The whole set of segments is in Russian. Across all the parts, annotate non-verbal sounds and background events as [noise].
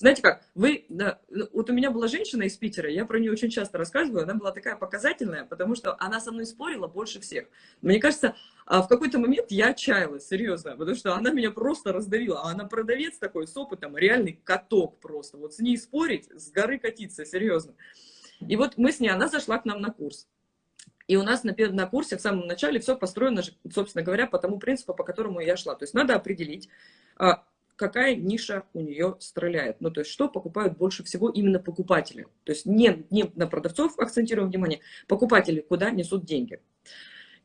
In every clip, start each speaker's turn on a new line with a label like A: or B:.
A: Знаете как, вы, да, вот у меня была женщина из Питера, я про нее очень часто рассказываю, она была такая показательная, потому что она со мной спорила больше всех. Мне кажется, а в какой-то момент я отчаялась, серьезно, потому что она меня просто раздавила, а она продавец такой с опытом, реальный каток просто, вот с ней спорить, с горы катиться, серьезно. И вот мы с ней, она зашла к нам на курс. И у нас на, на курсе в самом начале все построено, собственно говоря, по тому принципу, по которому я шла. То есть надо определить, а, какая ниша у нее стреляет. Ну, то есть, что покупают больше всего именно покупатели. То есть, не, не на продавцов акцентируем внимание, покупатели куда несут деньги.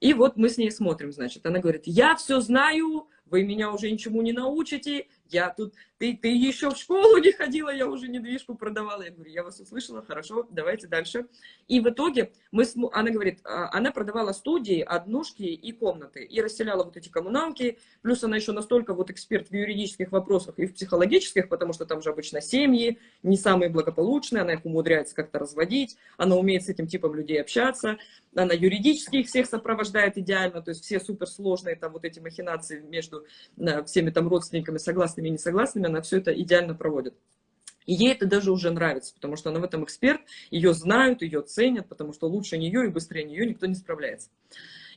A: И вот мы с ней смотрим, значит, она говорит, я все знаю, вы меня уже ничему не научите, я тут, ты, ты еще в школу не ходила, я уже недвижку продавала. Я говорю, я вас услышала, хорошо, давайте дальше. И в итоге мы, она говорит, а, она продавала студии, однушки и комнаты, и расселяла вот эти коммуналки, плюс она еще настолько вот эксперт в юридических вопросах и в психологических, потому что там же обычно семьи, не самые благополучные, она их умудряется как-то разводить, она умеет с этим типом людей общаться, она юридически их всех сопровождает идеально, то есть все суперсложные там вот эти махинации между э, всеми там родственниками, согласными и несогласными, она все это идеально проводит. И ей это даже уже нравится, потому что она в этом эксперт, ее знают, ее ценят, потому что лучше нее и быстрее нее никто не справляется.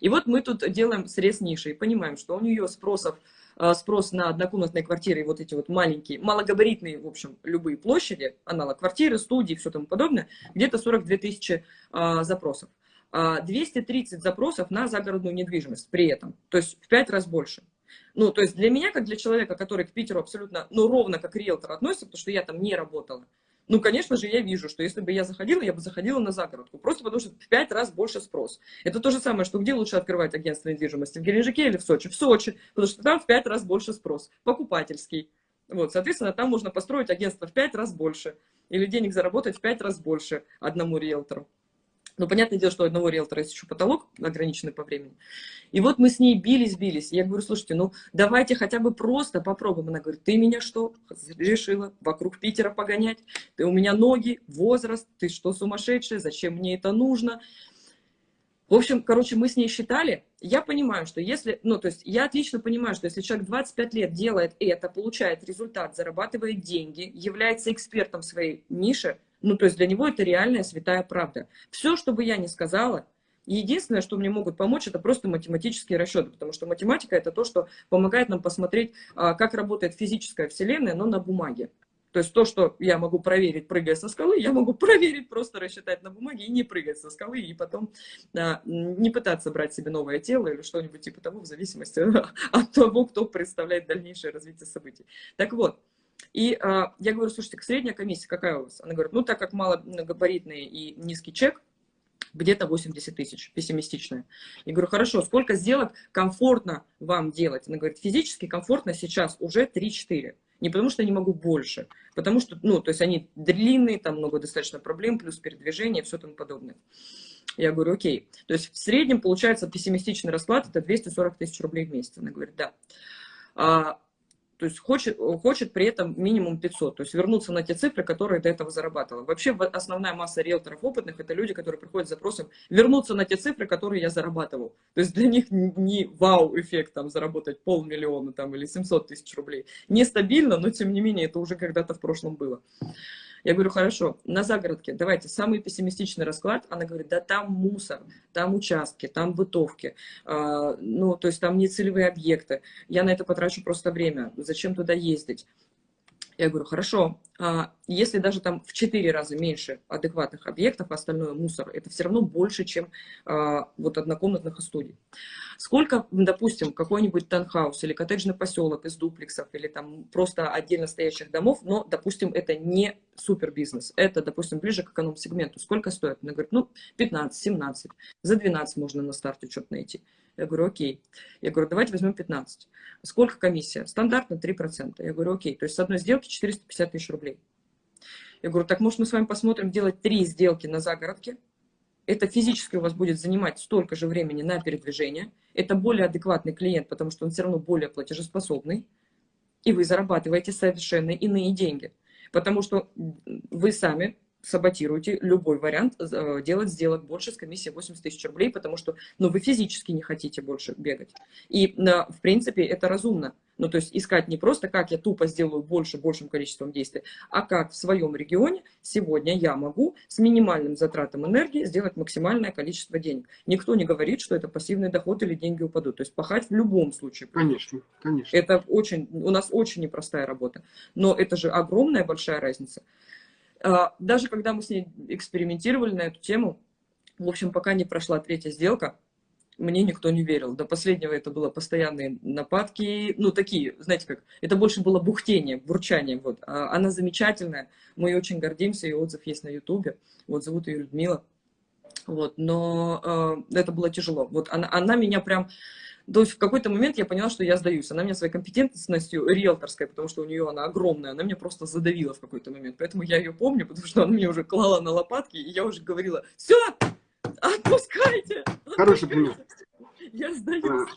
A: И вот мы тут делаем срез ниши и понимаем, что у нее спросов, э, спрос на однокомнатные квартиры вот эти вот маленькие, малогабаритные, в общем, любые площади, аналог квартиры, студии все тому подобное, где-то 42 тысячи а, запросов. 230 а, запросов на загородную недвижимость при этом, то есть в 5 раз больше. Ну, то есть для меня, как для человека, который к Питеру абсолютно, ну, ровно как риэлтор относится, потому что я там не работала, ну, конечно же, я вижу, что если бы я заходила, я бы заходила на загородку, просто потому что в 5 раз больше спрос. Это то же самое, что где лучше открывать агентство недвижимости, в Геленджике или в Сочи? В Сочи, потому что там в 5 раз больше спрос, покупательский. Вот, соответственно, там можно построить агентство в 5 раз больше, или денег заработать в 5 раз больше одному риэлтору. Но понятное дело, что у одного риэлтора есть еще потолок, ограниченный по времени. И вот мы с ней бились-бились. Я говорю, слушайте, ну давайте хотя бы просто попробуем. Она говорит, ты меня что, решила вокруг Питера погонять? Ты у меня ноги, возраст, ты что сумасшедшая, зачем мне это нужно? В общем, короче, мы с ней считали, я понимаю, что если, ну, то есть я отлично понимаю, что если человек 25 лет делает это, получает результат, зарабатывает деньги, является экспертом своей нише, ну, то есть для него это реальная святая правда. Все, что бы я ни сказала, единственное, что мне могут помочь, это просто математические расчеты, потому что математика это то, что помогает нам посмотреть, а, как работает физическая вселенная, но на бумаге. То есть то, что я могу проверить, прыгая со скалы, я могу [laughs] проверить, просто рассчитать на бумаге и не прыгать со скалы, и потом а, не пытаться брать себе новое тело или что-нибудь типа того, в зависимости [laughs] от того, кто представляет дальнейшее развитие событий. Так вот, и а, я говорю, слушайте, средняя комиссия какая у вас? Она говорит, ну, так как малогабаритный и низкий чек, где-то 80 тысяч, пессимистичная. Я говорю, хорошо, сколько сделок комфортно вам делать? Она говорит, физически комфортно сейчас уже 3-4. Не потому что я не могу больше, потому что, ну, то есть они длинные, там много достаточно проблем, плюс передвижение, все тому подобное. Я говорю, окей. То есть в среднем получается пессимистичный расклад, это 240 тысяч рублей в месяц. Она говорит, да. А, то есть хочет, хочет при этом минимум 500, то есть вернуться на те цифры, которые до этого зарабатывала. Вообще основная масса риэлторов опытных – это люди, которые приходят с запросом вернуться на те цифры, которые я зарабатывал. То есть для них не вау-эффект там заработать полмиллиона там, или 700 тысяч рублей. Нестабильно, но тем не менее это уже когда-то в прошлом было. Я говорю, хорошо, на загородке, давайте, самый пессимистичный расклад. Она говорит, да там мусор, там участки, там бытовки, э, ну, то есть там не целевые объекты. Я на это потрачу просто время. Зачем туда ездить? Я говорю, хорошо, а если даже там в 4 раза меньше адекватных объектов, остальное мусор, это все равно больше, чем а, вот однокомнатных студий. Сколько, допустим, какой-нибудь танхаус или коттеджный поселок из дуплексов или там просто отдельно стоящих домов, но, допустим, это не супер бизнес, это, допустим, ближе к эконом-сегменту. Сколько стоит? Она говорит, ну, 15-17, за 12 можно на старте что-то найти. Я говорю, окей. Я говорю, давайте возьмем 15. Сколько комиссия? Стандартно 3%. Я говорю, окей. То есть с одной сделки 450 тысяч рублей. Я говорю, так может мы с вами посмотрим делать три сделки на загородке. Это физически у вас будет занимать столько же времени на передвижение. Это более адекватный клиент, потому что он все равно более платежеспособный. И вы зарабатываете совершенно иные деньги. Потому что вы сами саботируете любой вариант э, делать сделок больше с комиссией 80 тысяч рублей, потому что ну, вы физически не хотите больше бегать. И, в принципе, это разумно. Ну, то есть искать не просто, как я тупо сделаю больше, большим количеством действий, а как в своем регионе сегодня я могу с минимальным затратом энергии сделать максимальное количество денег. Никто не говорит, что это пассивный доход или деньги упадут. То есть пахать в любом случае.
B: Конечно, конечно.
A: Это очень, у нас очень непростая работа. Но это же огромная большая разница. А, даже когда мы с ней экспериментировали на эту тему, в общем, пока не прошла третья сделка, мне никто не верил. До последнего это было постоянные нападки, ну, такие, знаете как, это больше было бухтение, бурчание, вот. А она замечательная, мы очень гордимся, и отзыв есть на ютубе, вот, зовут ее Людмила, вот, но э, это было тяжело. Вот она, она меня прям, то есть в какой-то момент я поняла, что я сдаюсь. Она меня своей компетентностью риэлторской, потому что у нее она огромная, она меня просто задавила в какой-то момент. Поэтому я ее помню, потому что она мне уже клала на лопатки, и я уже говорила, все, отпускайте!
B: Хороший пример.
A: Я сдаюсь.